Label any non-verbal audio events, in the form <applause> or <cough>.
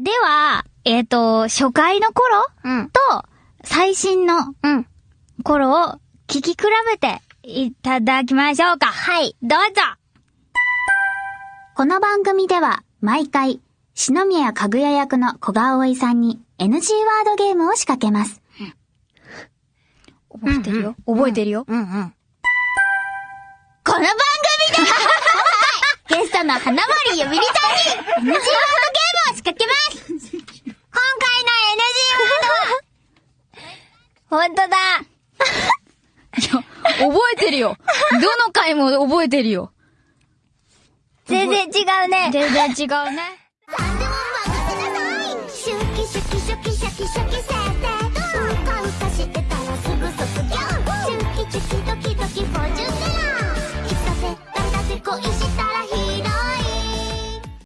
では、えっ、と、初回の頃うん。と、最新のうん。頃を聞き比べていただきましょうか。はい。どうぞこの番組では毎回、篠宮かぐや役の小川葵さんに NG ワードゲームを仕掛けます。覚えてるよ。覚えてるよ。うんうん。この番組では <laughs> ゲストの花森ゆみりちゃんに NG ワードゲームを仕掛けます今回の NG ワードはほんとだ <laughs> 覚えてるよ。どの回も覚えてるよ。全然違うね。全然違うね。